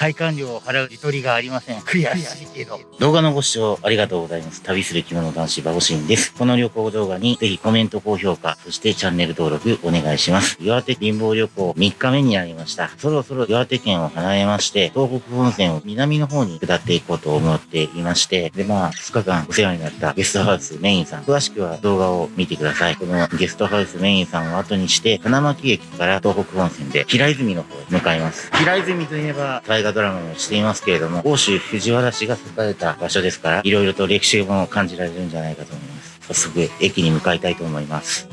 配管料を払うゆとりがありません。悔しいけど。動画のご視聴ありがとうございます。旅する着物男子バオシンです。この旅行動画にぜひコメント、高評価、そしてチャンネル登録お願いします。岩手貧乏旅行3日目になりました。そろそろ岩手県を離れまして、東北本線を南の方に下っていこうと思っていまして、でまあ、2日間お世話になったゲストハウスメインさん。詳しくは動画を見てください。このゲストハウスメインさんを後にして、花巻駅から東北本線で平泉の方へ向かいます。平泉といえば、大河ドラマもしていますけれども、欧州藤原氏が栄えた場所ですから、いろいろと歴史も感じられるんじゃないかと思います。早速、駅に向かいたいと思います。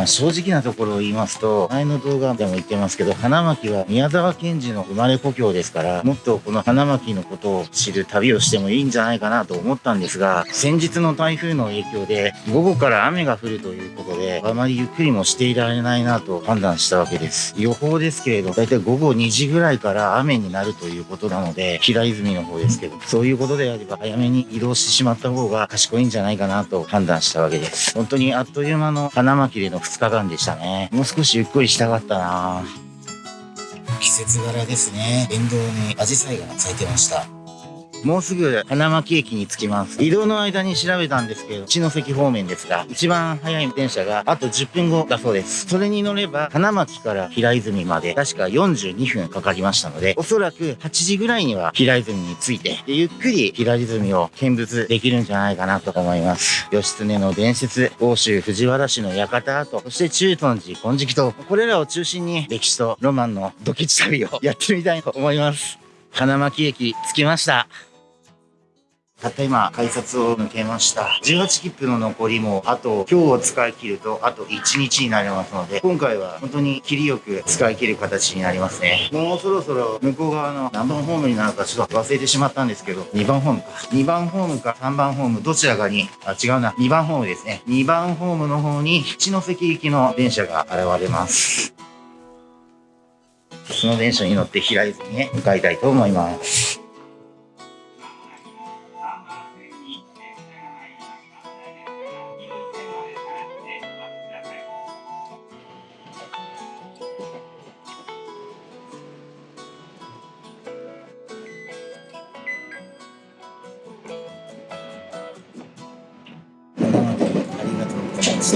まあ、正直なところを言いますと、前の動画でも言ってますけど、花巻は宮沢賢治の生まれ故郷ですから、もっとこの花巻のことを知る旅をしてもいいんじゃないかなと思ったんですが、先日の台風の影響で、午後から雨が降るということで、あまりゆっくりもしていられないなと判断したわけです。予報ですけれど、だいたい午後2時ぐらいから雨になるということなので、平泉の方ですけど、そういうことであれば早めに移動してしまった方が賢いんじゃないかなと判断したわけです。本当にあっという間の花巻での2日間でしたね。もう少しゆっくりしたかったな季節柄ですね。沿道にアジサイが咲いてました。もうすぐ花巻駅に着きます。移動の間に調べたんですけど、茅関方面ですが、一番早い電車があと10分後だそうです。それに乗れば、花巻から平泉まで確か42分かかりましたので、おそらく8時ぐらいには平泉に着いて、でゆっくり平泉を見物できるんじゃないかなと思います。義経の伝説、欧州藤原氏の館跡、そして中尊寺金色と、これらを中心に歴史とロマンのドキチ旅をやってみたいと思います。花巻駅着きました。たった今、改札を抜けました。18切符の残りも、あと、今日を使い切ると、あと1日になりますので、今回は本当に切りよく使い切る形になりますね。もうそろそろ向こう側の何番ホームになるかちょっと忘れてしまったんですけど、2番ホームか。2番ホームか3番ホーム、どちらかに、あ、違うな。2番ホームですね。2番ホームの方に、七関行きの電車が現れます。その電車に乗って平泉に向かいたいと思います。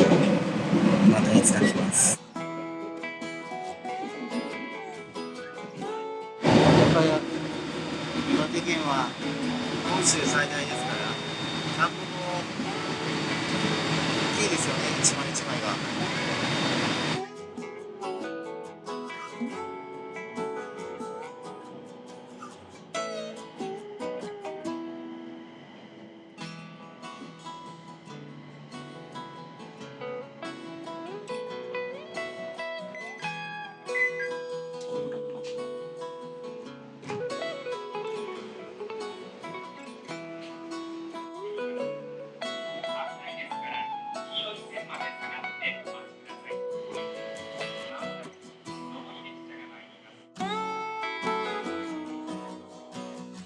またいつか来ます。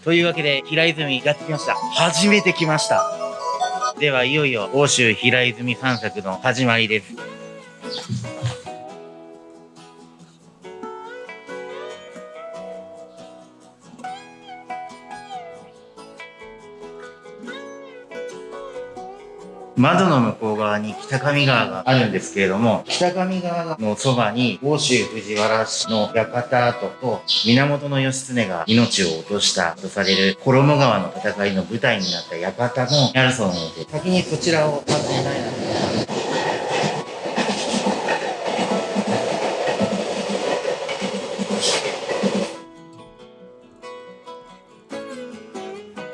というわけで、平泉やってきました。初めて来ました。では、いよいよ、欧州平泉散策の始まりです。北上川があるんですけれども、北上川のそばに、欧州藤原氏の館跡と、源義経が命を落としたとされる衣川の戦いの舞台になった館もあるそうなので、先にそちらを訪ねたいなと。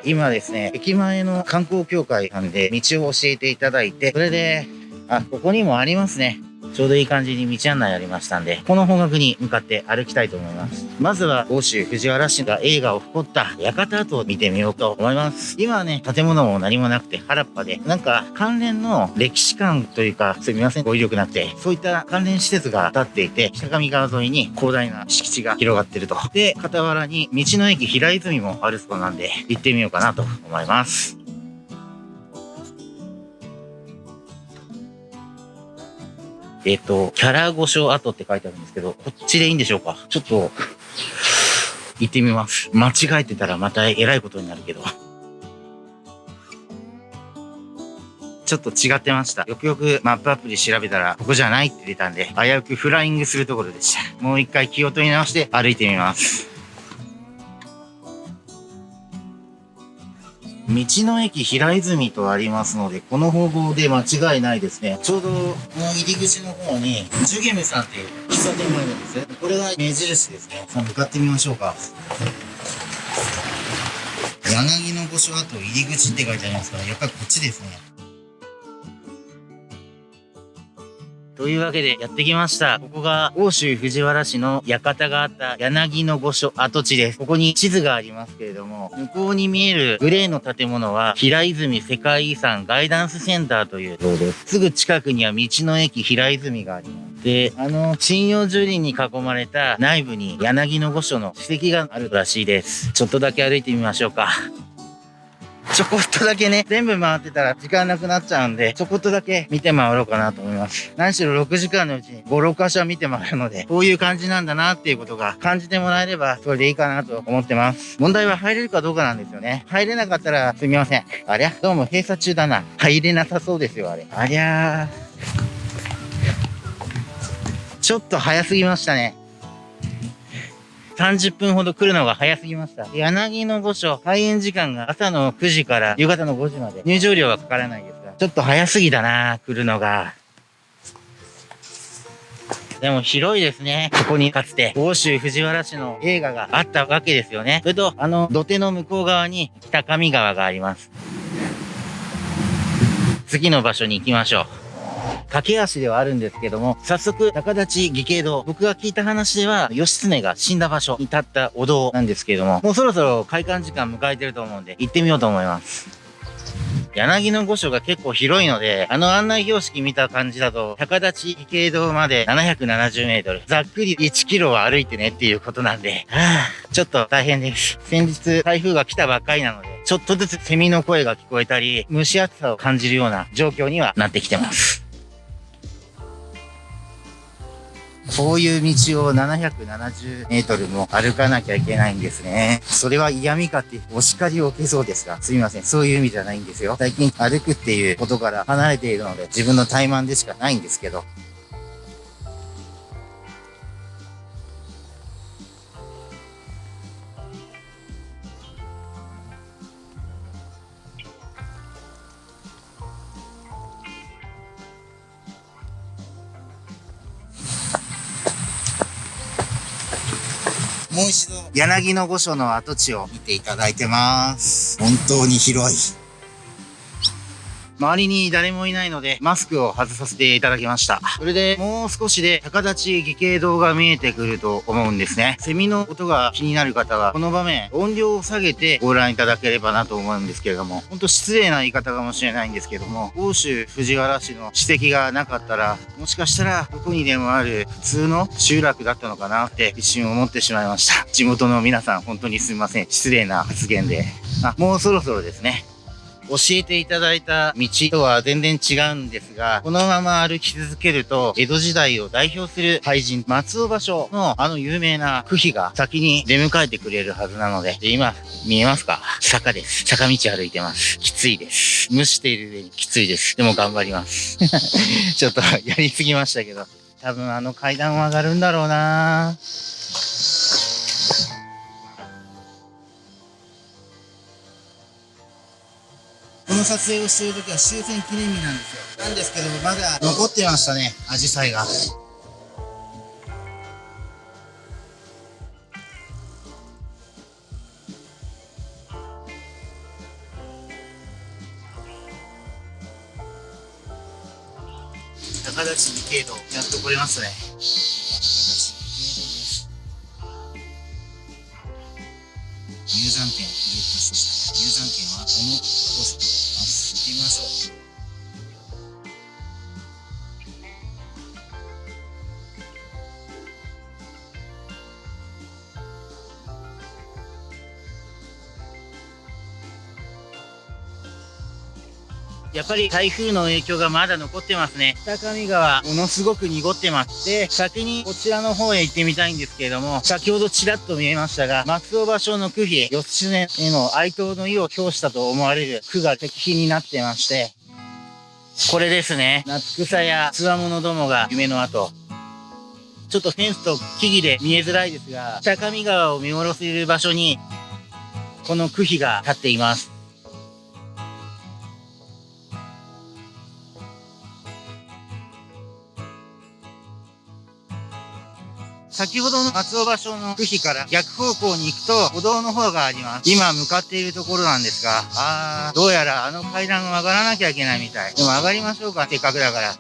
今ですね、駅前の観光協会さんで道を教えていただいて、それで、あ、ここにもありますね。ちょうどいい感じに道案内ありましたんで、この方角に向かって歩きたいと思います。まずは、欧州藤原氏が映画を誇った館跡を見てみようと思います。今はね、建物も何もなくて原っぱで、なんか関連の歴史館というか、すみません、語彙力なくて、そういった関連施設が建っていて、北上川沿いに広大な敷地が広がってると。で、傍らに道の駅平泉もあるそうなんで、行ってみようかなと思います。えっ、と、キャラ御所跡って書いてあるんですけど、こっちでいいんでしょうか？ちょっと、行ってみます。間違えてたらまた偉いことになるけど。ちょっと違ってました。よくよくマップアプリ調べたら、ここじゃないって出たんで、危うくフライングするところでした。もう一回気を取り直して歩いてみます。道の駅平泉とありますので、この方法で間違いないですね。ちょうど、この入り口の方に、ジュゲムさんっていう喫茶店があるんですね。これが目印ですね。さあ、向かってみましょうか。柳の御所跡入り口って書いてありますから、やっぱりこっちですね。というわけでやってきました。ここが欧州藤原市の館があった柳の御所跡地です。ここに地図がありますけれども、向こうに見えるグレーの建物は平泉世界遺産ガイダンスセンターという像です。すぐ近くには道の駅平泉があります。で、あの、針葉樹林に囲まれた内部に柳の御所の史跡があるらしいです。ちょっとだけ歩いてみましょうか。ちょこっとだけね、全部回ってたら時間なくなっちゃうんで、ちょこっとだけ見て回ろうかなと思います。何しろ6時間のうちに5、6箇所見て回るので、こういう感じなんだなっていうことが感じてもらえれば、それでいいかなと思ってます。問題は入れるかどうかなんですよね。入れなかったらすみません。ありゃ、どうも閉鎖中だな。入れなさそうですよ、あれ。ありゃー。ちょっと早すぎましたね。30分ほど来るのが早すぎました。柳の御所、開園時間が朝の9時から夕方の5時まで。入場料はかからないですが、ちょっと早すぎだな来るのが。でも広いですね。ここにかつて、欧州藤原市の映画があったわけですよね。それと、あの土手の向こう側に北上川があります。次の場所に行きましょう。駆け足ではあるんですけども、早速、高立義兄堂、僕が聞いた話では、義経が死んだ場所に立ったお堂なんですけども、もうそろそろ開館時間迎えてると思うんで、行ってみようと思います。柳の御所が結構広いので、あの案内標識見た感じだと、高立義兄堂まで770メートル。ざっくり1キロは歩いてねっていうことなんで、はぁ、ちょっと大変です。先日台風が来たばっかりなので、ちょっとずつセミの声が聞こえたり、蒸し暑さを感じるような状況にはなってきてます。こういう道を770メートルも歩かなきゃいけないんですね。それは嫌味かってお叱りを受けそうですが、すみません。そういう意味じゃないんですよ。最近歩くっていうことから離れているので、自分の怠慢でしかないんですけど、柳の御所の跡地を見ていただいてます。本当に広い。周りに誰もいないので、マスクを外させていただきました。それで、もう少しで、高立ち義兄堂が見えてくると思うんですね。セミの音が気になる方は、この場面、音量を下げてご覧いただければなと思うんですけれども、ほんと失礼な言い方かもしれないんですけども、欧州藤原市の史跡がなかったら、もしかしたら、どこにでもある普通の集落だったのかなって一瞬思ってしまいました。地元の皆さん、本当にすみません。失礼な発言で。あ、もうそろそろですね。教えていただいた道とは全然違うんですが、このまま歩き続けると、江戸時代を代表する俳人、松尾芭蕉のあの有名な区碑が先に出迎えてくれるはずなので、で今、見えますか？坂です。坂道歩いてます。きついです。蒸している上にきついです。でも頑張ります。ちょっとやりすぎましたけど、多分あの階段は上がるんだろうなこの撮影をしている時は終戦記念日なんですよ。なんですけどまだ残ってましたねアジサイが。高立二景度やっと来れますね。入山券ゲットしました入山券はこのってみましょう。っぱり台風の影響がまだ残ってますね。北上川、ものすごく濁ってます。で、先にこちらの方へ行ってみたいんですけれども、先ほどちらっと見えましたが、松尾芭蕉の区碑、義経への哀悼の意を表したと思われる区が石碑になってまして、これですね。夏草やつわものどもが夢の後。ちょっとフェンスと木々で見えづらいですが、北上川を見下ろせる場所に、この区碑が立っています。先ほどの松尾芭蕉の区碑から逆方向に行くと歩道の方があります。今向かっているところなんですが、あー、どうやらあの階段を上がらなきゃいけないみたい。でも上がりましょうか、せっかくだから。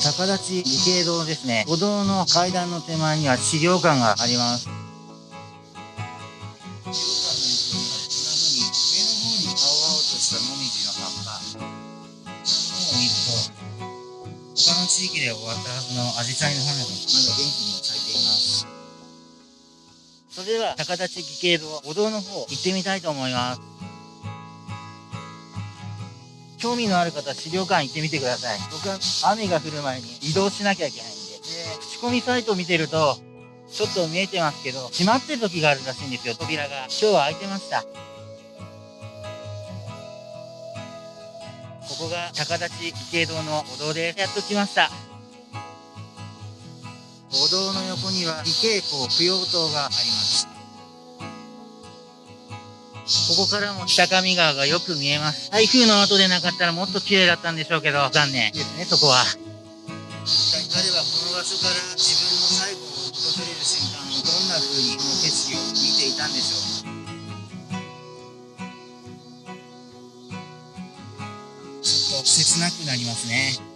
逆立ち理系堂ですね。歩道の階段の手前には資料館があります。地域で終わったはずのアジサイの花がまだ元気に咲いています。それでは高立義系堂歩道の方行ってみたいと思います。興味のある方、資料館行ってみてください。僕は雨が降る前に移動しなきゃいけないんで。で、口コミサイト見てると、ちょっと見えてますけど、閉まってる時があるらしいんですよ、扉が。今日は開いてました。ここが高立義系堂の歩道でやっと来ました。歩道の横には義系校供養塔があります。ここからも北上川がよく見えます。台風の後でなかったらもっと綺麗だったんでしょうけど、残念ですね、そこは。彼はこの場所から自分の最後を訪れる瞬間をどんな風にこの景色を見ていたんでしょう。切なくなりますね。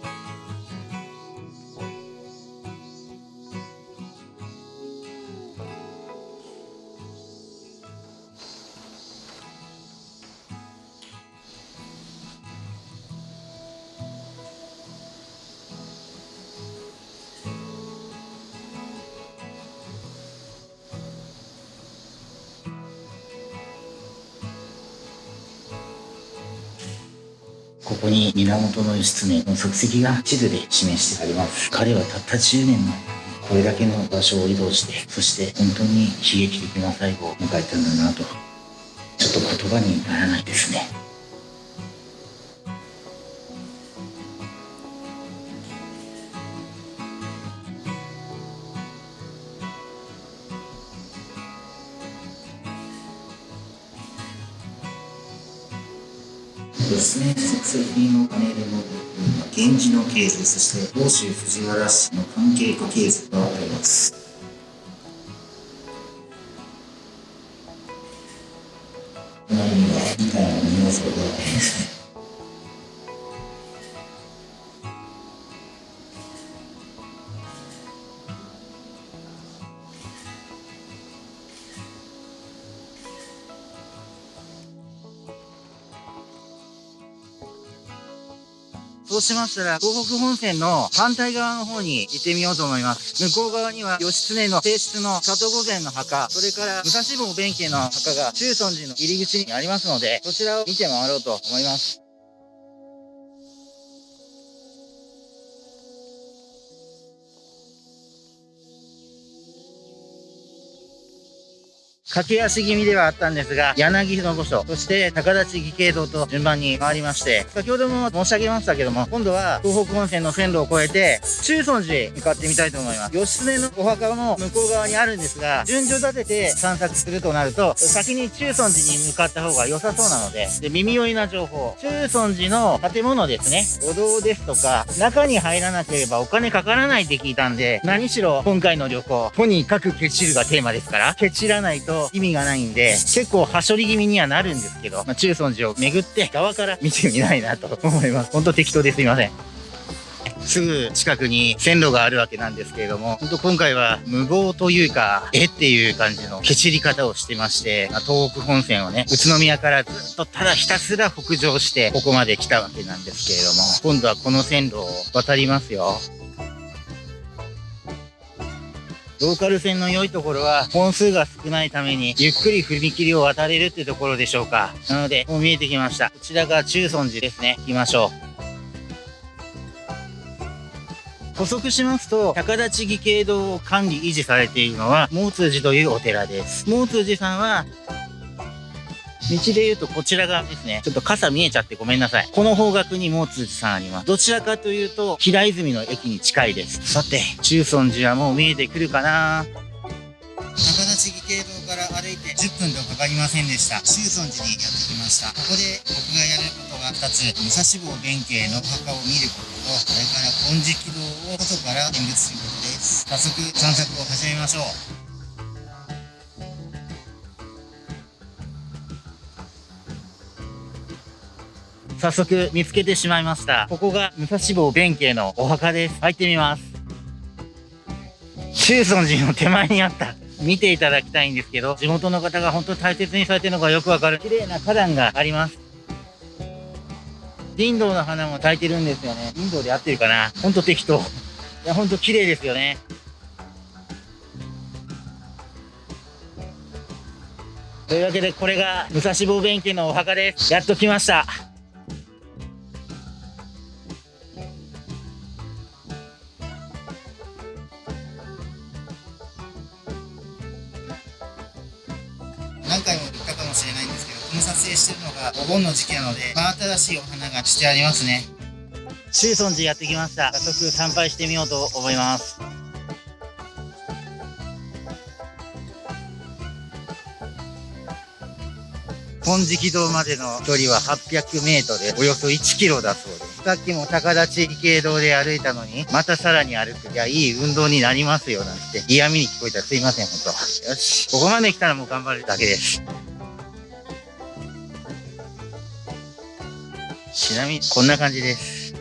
こに源義経の足跡が地図で示してあります。彼はたった10年のこれだけの場所を移動して、そして本当に悲劇的な最後を迎えたんだなと、ちょっと言葉にならないですね。ですね、作品のパネルの源氏の系図、そして欧州藤原氏の関係家系図があります。そうしましたら、東北本線の反対側の方に行ってみようと思います。向こう側には、義経の正室の里御前の墓、それから武蔵坊弁慶の墓が中尊寺の入り口にありますので、そちらを見て回ろうと思います。駆け足気味ではあったんですが、柳の御所、そして高立義系堂と順番に回りまして、先ほども申し上げましたけども、今度は東北本線の線路を越えて、中尊寺へ向かってみたいと思います。義経のお墓も向こう側にあるんですが、順序立てて散策するとなると、先に中尊寺に向かった方が良さそうなので、で、耳寄りな情報。中尊寺の建物ですね。お堂ですとか、中に入らなければお金かからないって聞いたんで、何しろ今回の旅行、とにかくケチるがテーマですから、ケチらないと意味がないんで、結構はしょり気味にはなるんですけど、まあ、中尊寺を巡って側から見てみたいなと思います。ほんと適当ですいません。すぐ近くに線路があるわけなんですけれども、本当今回は無謀というか、えっていう感じのケチり方をしてまして、ま東北本線をね、宇都宮からずっとただひたすら北上して、ここまで来たわけなんですけれども、今度はこの線路を渡りますよ。ローカル線の良いところは、本数が少ないために、ゆっくり踏切を渡れるってところでしょうか。なので、もう見えてきました。こちらが中尊寺ですね。行きましょう。補足しますと、高立義経堂を管理維持されているのは、毛通寺というお寺です。毛通寺さんは、道で言うとこちら側ですね。ちょっと傘見えちゃってごめんなさい。この方角に毛通寺さんあります。どちらかというと、平泉の駅に近いです。さて、中尊寺はもう見えてくるかな高立義系堂から歩いて10分とかかりませんでした。中尊寺にやってきました。ここで僕がやることが2つ、武蔵坊弁慶のお墓を見ることと、それから金色堂を外から見物することです。早速散策を始めましょう。早速見つけてしまいました。ここが武蔵坊弁慶のお墓です。入ってみます。中尊寺の手前にあった見ていただきたいんですけど、地元の方が本当に大切にされてるのがよくわかる綺麗な花壇があります。林道の花も咲いてるんですよね。林道で合ってるかなほんと適当。いや、ほんと綺麗ですよね。というわけで、これが武蔵坊弁慶のお墓です。やっと来ました。けど、この撮影してるのがお盆の時期なので、真新しいお花がしてありますね。中尊寺やってきました。早速参拝してみようと思います。金色堂までの距離は800メートルでおよそ1キロだそうです。さっきも高立義系堂で歩いたのに、またさらに歩く。いや、いい運動になりますよ、なんて。嫌味に聞こえたらすいません、ほんと。よし。ここまで来たらもう頑張るだけです。ちなみに、こんな感じです。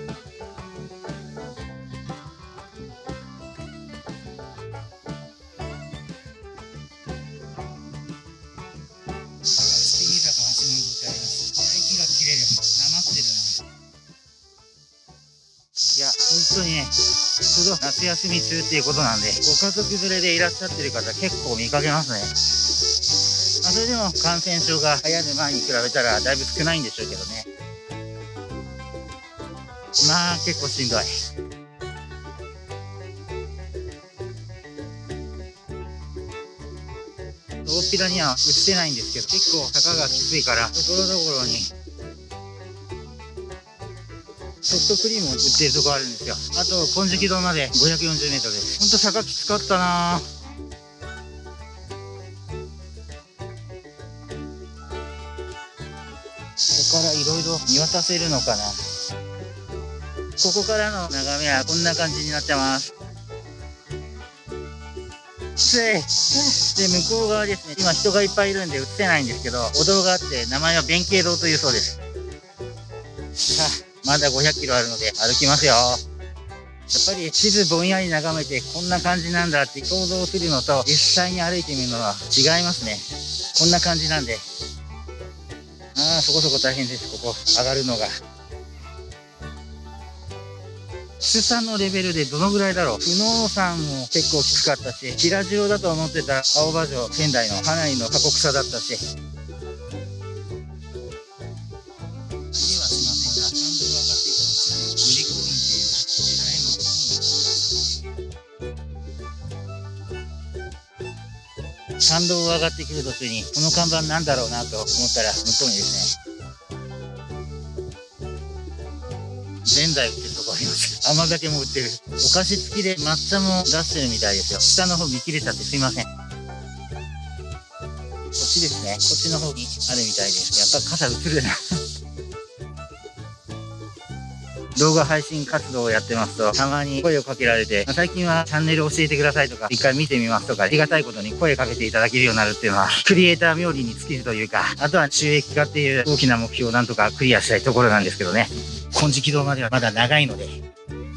当にね、ちょうど夏休み中っていうことなんで、ご家族連れでいらっしゃってる。方結構見かけますね。まあ、それでも感染症が流行る。前に比べたらだいぶ少ないんでしょうけどね。結構しんどい。大っぴらには売ってないんですけど、結構坂がきついから、ところどころにソフトクリームを売ってるとこあるんですよ。あと、金色堂まで540メートルです。ほんと坂きつかったなここからいろいろ見渡せるのかな。ここからの眺めはこんな感じになってます。で、向こう側ですね。今人がいっぱいいるんで映ってないんですけど、お堂があって名前は弁慶堂というそうです。まだ500キロあるので歩きますよ。やっぱり地図ぼんやり眺めてこんな感じなんだって想像するのと実際に歩いてみるのは違いますね。こんな感じなんで。ああ、そこそこ大変です。ここ上がるのが。きつさのレベルでどのぐらいだろう？久能山も結構きつかったし、平城だと思ってた青葉城仙台の花井の過酷さだったし、参道を上がってくる途中に、この看板なんだろうなと思ったら、向こうにですね、ぜんざい売ってるとこあります。甘酒も売ってる。お菓子付きで抹茶も出してるみたいですよ。下の方見切れちゃってすいません。こっちですね。こっちの方にあるみたいです。やっぱ傘映るな。動画配信活動をやってますと、たまに声をかけられて、最近はチャンネル教えてくださいとか、一回見てみますとか、ありがたいことに声かけていただけるようになるっていうのは、クリエイター冥利に尽きるというか、あとは収益化っていう大きな目標をなんとかクリアしたいところなんですけどね。金色堂まではまだ長いので、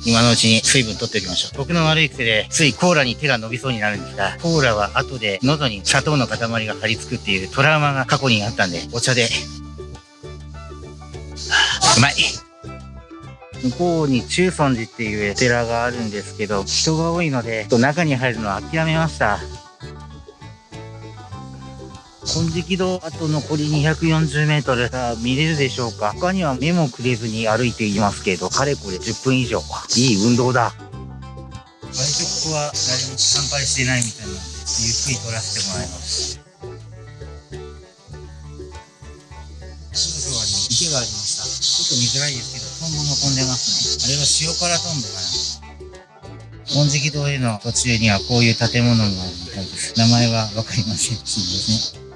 今のうちに水分取っておきましょう。僕の悪い癖で、ついコーラに手が伸びそうになるんですが、コーラは後で喉に砂糖の塊が張り付くっていうトラウマが過去にあったんで、お茶で、うまい。向こうに中尊寺っていうお寺があるんですけど、人が多いので、中に入るのは諦めました。金色堂あと残り240メートル見れるでしょうか？他には目もくれずに歩いていますけど、かれこれ10分以上。いい運動だ。割とここは誰も参拝してないみたいなんで、ゆっくり撮らせてもらいます。すぐそばに池がありました。ちょっと見づらいですけど、トンボも飛んでますね。あれは塩辛トンボかな。金色堂への途中にはこういう建物があるみたいです。名前はわかりません。すみません。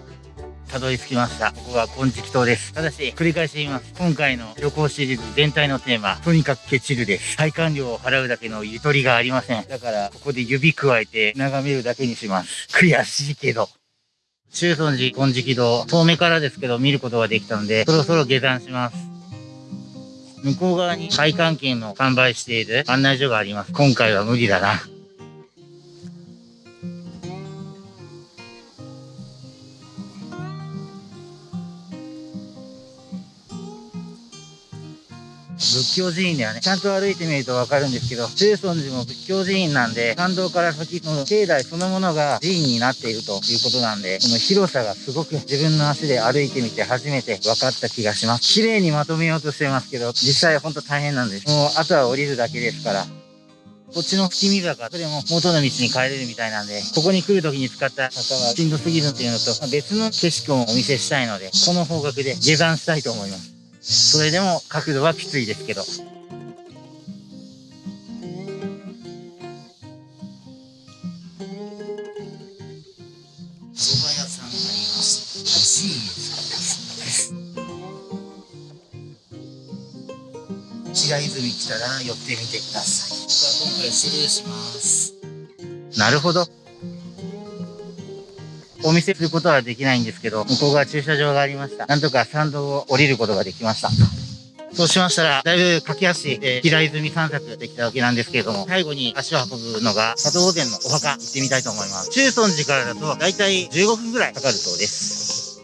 たどり着きました。ここは金色島です。ただし、繰り返し言います。今回の旅行シリーズ全体のテーマ、とにかくケチるです。体感料を払うだけのゆとりがありません。だから、ここで指くわえて眺めるだけにします。悔しいけど。中尊寺金色堂、遠目からですけど見ることができたので、そろそろ下山します。向こう側に会館券の販売している案内所があります。今回は無理だな。仏教寺院ではね、ちゃんと歩いてみるとわかるんですけど、中尊寺も仏教寺院なんで、参道から先の境内そのものが寺院になっているということなんで、この広さがすごく自分の足で歩いてみて初めて分かった気がします。綺麗にまとめようとしてますけど、実際ほんと大変なんです。もうあとは降りるだけですから。こっちの月見坂、それも元の道に帰れるみたいなんで、ここに来る時に使った坂はしんどすぎるっていうのと、別の景色もお見せしたいので、この方角で下山したいと思います。それでも角度はきついですけど。白泉来たら寄ってみてください。僕は今回失礼します。なるほど。お見せすることはできないんですけど、向こう側駐車場がありました。なんとか参道を降りることができました。そうしましたら、だいぶ駆け足で平泉散策できたわけなんですけれども、最後に足を運ぶのが、佐藤御前のお墓行ってみたいと思います。中尊寺からだと、だいたい15分ぐらいかかるそうです。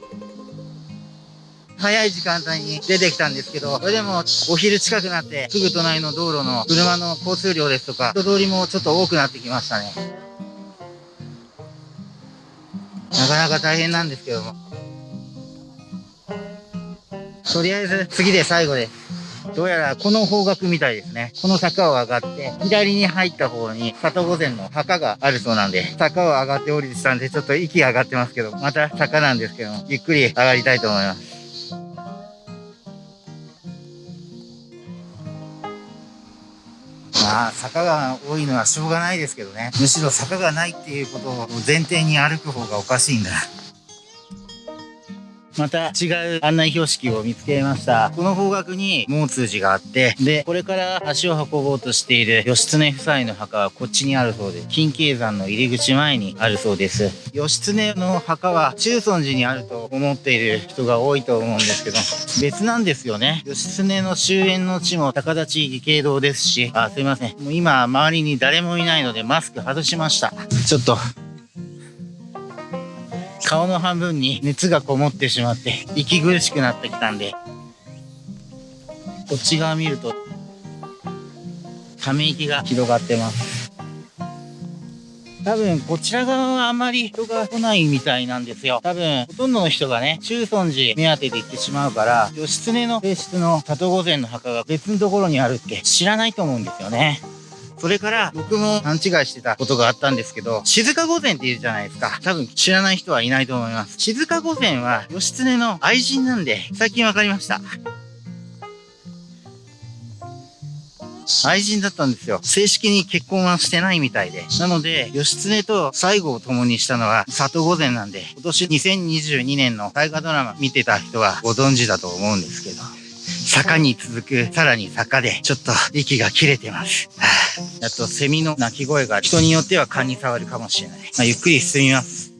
早い時間帯に出てきたんですけど、それでもお昼近くなって、すぐ隣の道路の車の交通量ですとか、人通りもちょっと多くなってきましたね。なかなか大変なんですけども。とりあえず次で最後です。どうやらこの方角みたいですね。この坂を上がって、左に入った方に里御前の墓があるそうなんで、坂を上がって降りてたんで、ちょっと息上がってますけど、また坂なんですけども、ゆっくり上がりたいと思います。まあ、坂が多いのはしょうがないですけどね。むしろ坂がないっていうことを前提に歩く方がおかしいんだ。また違う案内標識を見つけました。この方角に毛通寺があって、で、これから足を運ぼうとしている義経夫妻の墓はこっちにあるそうです、金慶山の入り口前にあるそうです。義経の墓は中尊寺にあると思っている人が多いと思うんですけど、別なんですよね。義経の終焉の地も高立義慶堂ですし、あ、すいません。もう今周りに誰もいないのでマスク外しました。ちょっと顔の半分に熱がこもってしまって息苦しくなってきたんでこっち側見るとため息が広がってます多分こちら側はあまり人が来ないみたいなんですよ。多分ほとんどの人がね、中尊寺目当てで行ってしまうから、義経の性質の里御前の墓が別のところにあるって知らないと思うんですよね。それから僕も勘違いしてたことがあったんですけど、静御前って言うじゃないですか。多分知らない人はいないと思います。静御前は義経の愛人なんで、最近わかりました。愛人だったんですよ。正式に結婚はしてないみたいで。なので、義経と最後を共にしたのは里御前なんで、今年2022年の大河ドラマ見てた人はご存知だと思うんですけど。坂に続く、さらに坂で、ちょっと息が切れてます。あ、とセミの鳴き声が人によっては勘に触るかもしれない。まあ、ゆっくり進みます。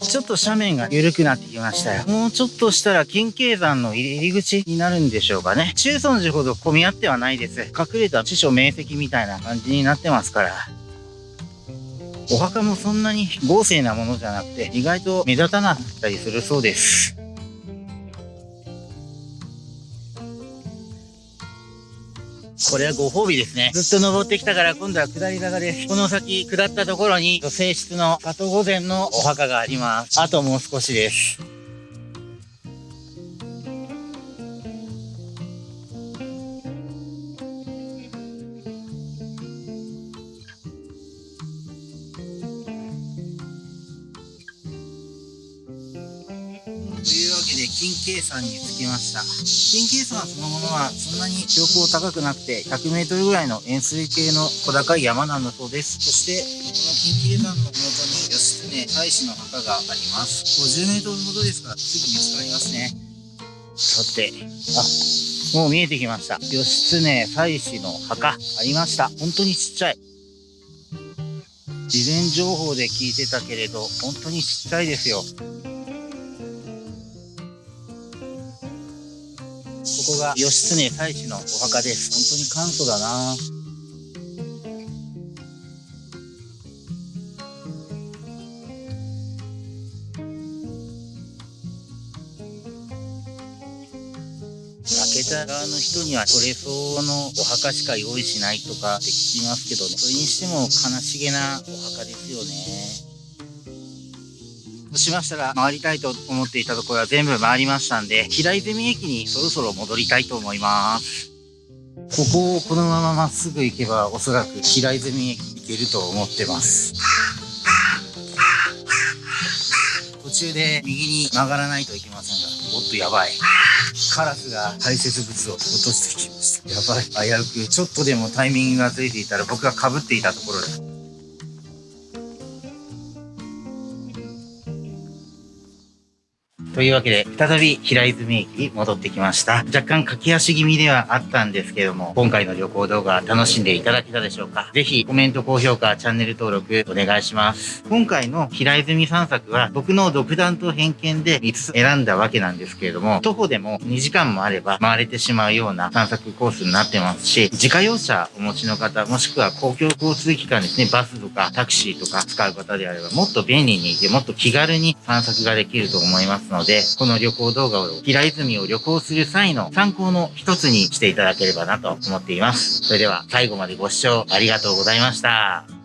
ちょっと斜面が緩くなってきましたよ。もうちょっとしたら金慶山の入り口になるんでしょうかね。中尊寺ほど混み合ってはないです。隠れた地所明晰みたいな感じになってますから。お墓もそんなに豪勢なものじゃなくて、意外と目立たなかったりするそうです。これはご褒美ですね。ずっと登ってきたから今度は下り坂です。この先下ったところに、女性室の里御前のお墓があります。あともう少しです。金計算につきました。金計算そのものはそんなに標高高くなくて100メートルぐらいの円錐形の小高い山なんだそうです。そして、この金計算の麓に義経大使の墓があります。50メートルほどですからすぐ見つかりますね。さて、あ、もう見えてきました。義経大使の墓ありました。本当にちっちゃい。事前情報で聞いてたけれど、本当にちっちゃいですよ。義経大使のお墓です。本当に簡素だな開けた側の人にはそれ相応のお墓しか用意しないとかって聞きますけどね。それにしても悲しげなお墓ですね。しましたら回りたいと思っていたところは全部回りましたんで、平泉駅にそろそろ戻りたいと思います。ここをこのまままっすぐ行けばおそらく平泉駅行けると思ってます。途中で右に曲がらないといけませんが、おっとやばい。カラスが排泄物を落としてきました。やばい。危うく。ちょっとでもタイミングがついていたら僕が被っていたところですというわけで、再び平泉駅に戻ってきました。若干駆け足気味ではあったんですけども、今回の旅行動画楽しんでいただけたでしょうか？ぜひコメント、高評価、チャンネル登録お願いします。今回の平泉散策は僕の独断と偏見で5つ選んだわけなんですけれども、徒歩でも2時間もあれば回れてしまうような散策コースになってますし、自家用車お持ちの方、もしくは公共交通機関ですね、バスとかタクシーとか使う方であれば、もっと便利にいて、もっと気軽に散策ができると思いますので、で、この旅行動画を平泉を旅行する際の参考の一つにしていただければなと思っています。それでは最後までご視聴ありがとうございました。